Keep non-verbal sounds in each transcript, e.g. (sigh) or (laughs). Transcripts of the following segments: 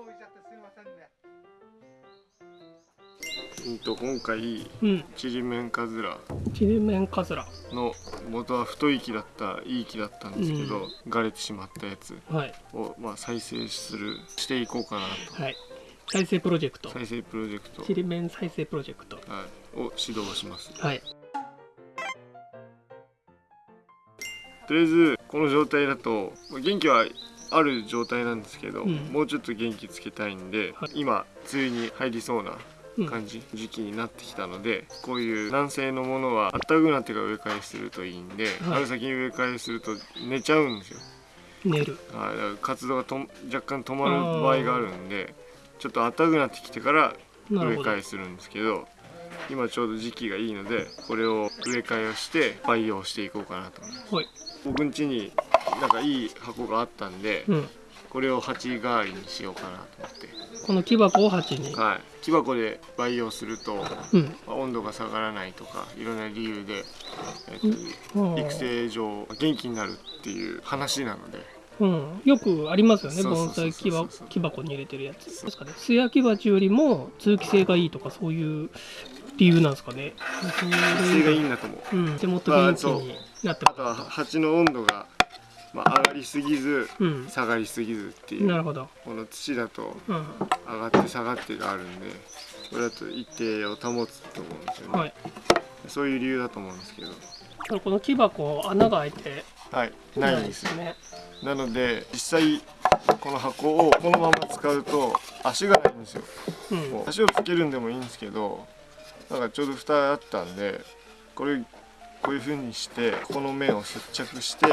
こ置いちゃってすいませんね。うんと今回うん。ちりめんかずら。ちりめんかずら。の元は太い木だったいい木だったんですけど、枯れてしまったやつはい。を、まあ、再生するしていこうかなはい。再生プロジェクト。と再生プロジェクト、ちりめん再生プロジェクト。はい、を指導します。はい。とりあえずこの状態だとまあ元気はある状態なんですけど、うん。もうちょっと元気つけたいんで、はい。今梅雨に入りそうなうん感じ、時期になってきたのでこういう軟性のものはあったかくなってから植え替えするといいんで、はい。春先に植え替えすると寝ちゃうんですよ、寝る。はい、だから活動がと若干止まる場合があるんでちょっとあったかくなってきてから植え替えするんですけど今ちょうど時期がいいのでこれを植え替えをして培養していこうかなと思います。はい。僕ん家になんかいい箱があったんで、うん。これを鉢代わりにしようかなと思って。この木箱を鉢に？はい。木箱で培養すると、うん。まあ温度が下がらないとかいろんな理由で、えっうん。と育成上元気になるっていう話なので。うん、よくありますよね盆栽木箱木箱に入れてるやつ。ですかね素焼き鉢よりも通気性がいいとかそういう理由なんですかね。そ育成がいいんだと思う。うん。でもっと元気になってあとは鉢の温度が、まあ、上がりすぎずうん。下がりすぎずっていうなるほど。この土だとうん。上がって下がってがあるんでこれだと一定を保つと思うんですよね、はい。そういう理由だと思うんですけど。この木箱穴が開いてはい。ないんですよ。ね。なので実際この箱をこのまま使うと足がないんですよ。うん。足をつけるんでもいいんですけどなんかちょうど蓋あったんでこれこういう風にしてここの面を接着して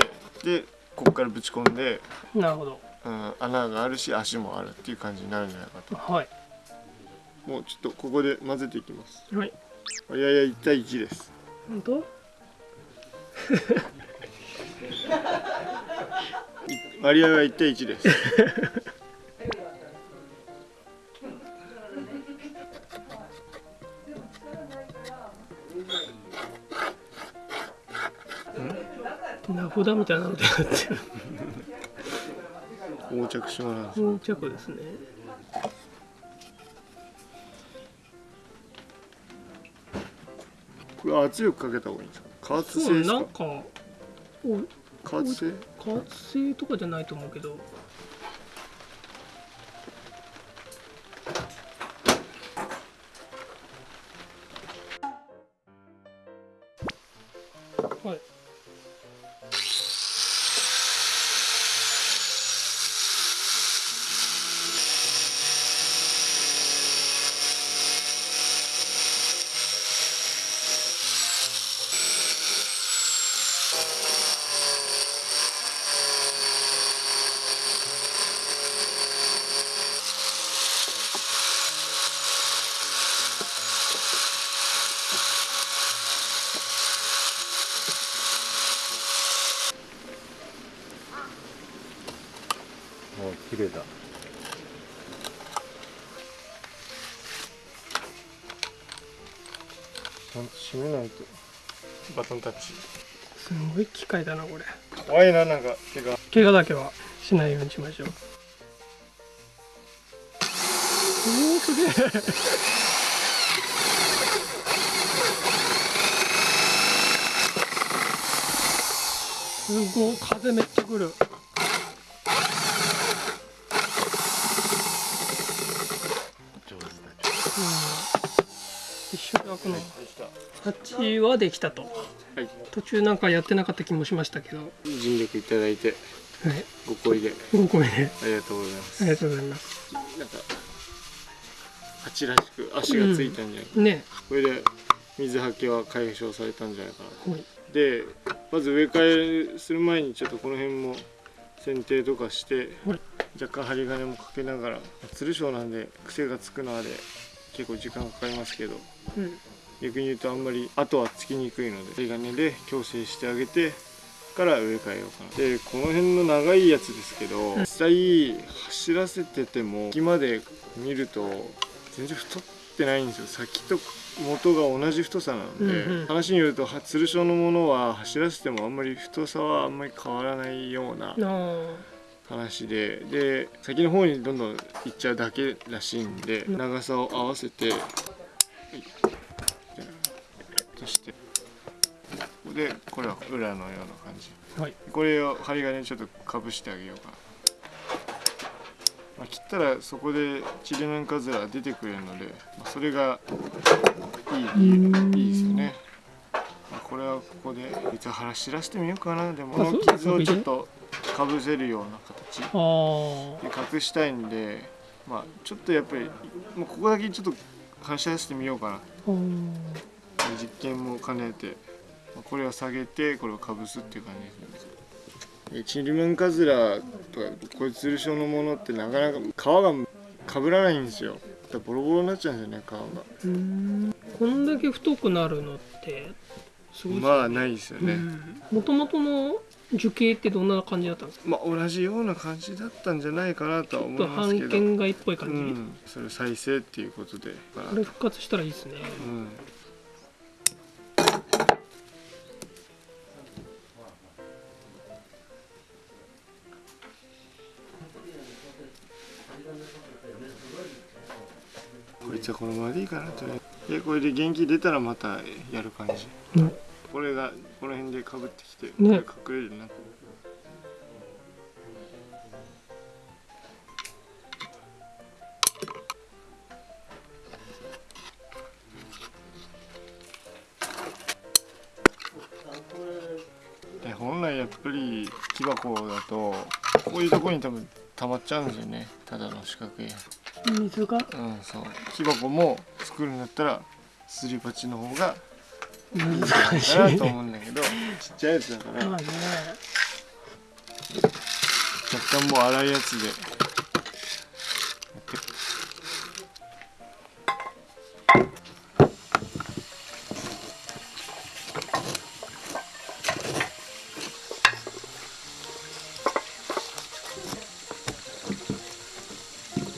でここからぶち込んで、なるほど。うん、穴があるし足もあるっていう感じになるんじゃないかと。はい。もうちょっとここで混ぜていきます。はい。割合は1対1です。本当？(laughs) 割合は1対1です名札みたいなのでやってる。横着島なんです。装着ですね。これ圧力かけた方がいいんですか？加圧性ですか？なんかお加圧性？加圧性とかじゃないと思うけど。はいもう綺麗だちゃんと締めないと。バトンタッチ。すごい機械だなこれ。怖いななんか手が怪我だけはしないようにしましょう。おおすげえ。すごい風めっちゃ来るた鉢はできたと。はい。途中なんかやってなかった気もしましたけど。はい尽力いただいてご好意で。ご声で。ありがとうございます。ありがとうございます。なんか鉢らしく足がついたんじゃないか、ね。これで水はけは解消されたんじゃないかなはい。でまず植え替えする前にちょっとこの辺も剪定とかしてはい。若干針金もかけながらつる性なんで癖がつくのはで結構時間かかりますけど。うん逆に言うとあんまり後はつきにくいので針金で矯正してあげてから植え替えようかな。でこの辺の長いやつですけど実際走らせてても木まで見ると全然太ってないんですよ。先と元が同じ太さなので、うんうん。話によるとはつる性のものは走らせてもあんまり太さはあんまり変わらないようなあ話でで先の方にどんどん行っちゃうだけらしいんでうん。長さを合わせてして。でこれは裏のような感じ。はい。これを針金ちょっとかぶしてあげようか。な、まあ、切ったらそこでチリナンカズラ出てくれるので、まあ、それがいいうん。いいですよね、まあ、これはここで実は腹知らしてみようかな。でもこの傷をちょっとかぶせるような形。で隠したいんでまあちょっとやっぱりもうここだけちょっと話し合わせてみようかな。うん実験も兼ねてまあこれを下げてこれをかぶすっていう感じですね。でチリマンカズラとかこういうツルショのものってなかなか皮がかぶらないんですよ。だからボロボロになっちゃうんですよね皮が。うん。こんだけ太くなるのってすごいね。まあないですよね、もともとの樹形ってどんな感じだったんですか？まあ同じような感じだったんじゃないかなとは思いますけど。半券街っぽい感じ、うん、それ再生っていうことでまあ。これ復活したらいいですね。うんこいつはこのままでいいかなとでこれで元気出たらまたやる感じ。うんこれがこの辺でかぶってきて、ね。隠れる。なで本来やっぱり木箱だとこういうところに多分溜まっちゃうんですよねただの四角い。水が？うんそう。木箱も作るんだったらすり鉢の方が難しい。かなと思うんだけどちっちゃいやつだから。まあね。若干もう粗いやつでやって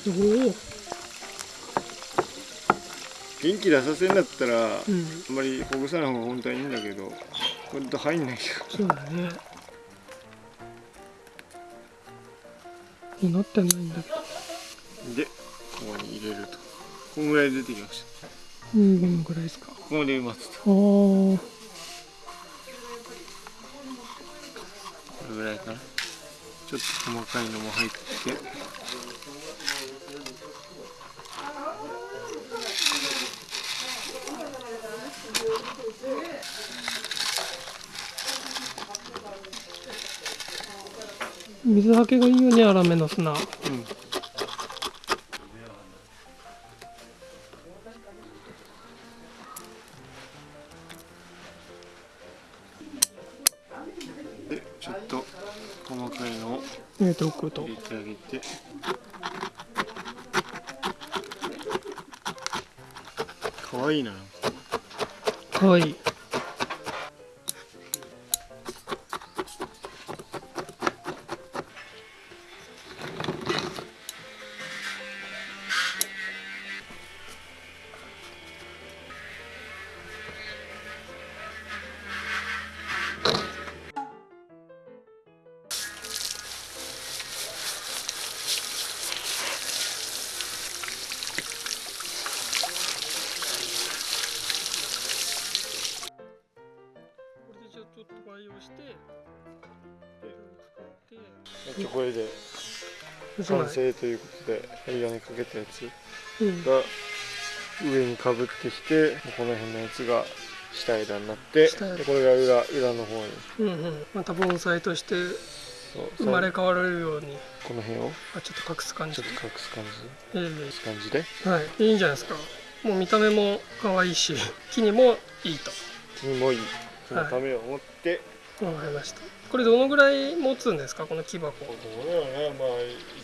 おお元気出させんだったら、うん。あんまりほぐさない方が本当はいいんだけどほんと入んないよ。そうだね。なってないんだ。けどでここに入れると。こんぐらい出てきました。うんこのぐらいですか？ここまで待つと。ああこれぐらいかなちょっと細かいのも入って。水はけがいいよね粗めの砂。うん。でちょっと細かいのを入れておくと。入れてあげて。かわいいな。かわいこれで完成ということで針金かけたやつうん。が上にかぶってきてこの辺のやつが下枝になってでこれが裏裏の方に。うんうん。また盆栽として生まれ変われるように。この辺を？あちょっと隠す感じ。ちょっと隠す感じ。ええ。こういう感じで？はい。いいんじゃないですか。もう見た目も可愛いし (laughs) 木にもいいと。にもいい。そのためを思って、わかりました。これどのぐらい持つんですか？この木箱。こうどうだろうなまあ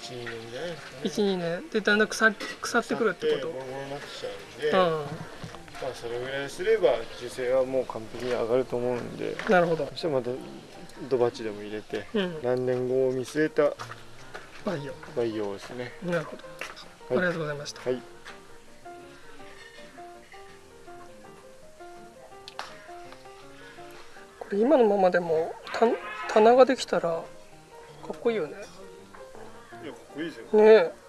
12年じゃないですかね。12年でだんだん腐腐ってくるってこボロボロになってきちゃうん。で、とまあそれぐらいすれば樹勢はもう完璧に上がると思うんで。うんなるほど。そしたらまたドバチでも入れてうん。何年後を見据えた培養。培養ですね。なるほど、はい。ありがとうございました。はいこれ今のままでもた棚ができたらかっこいいよね。いやかっこいいですよ。ねえ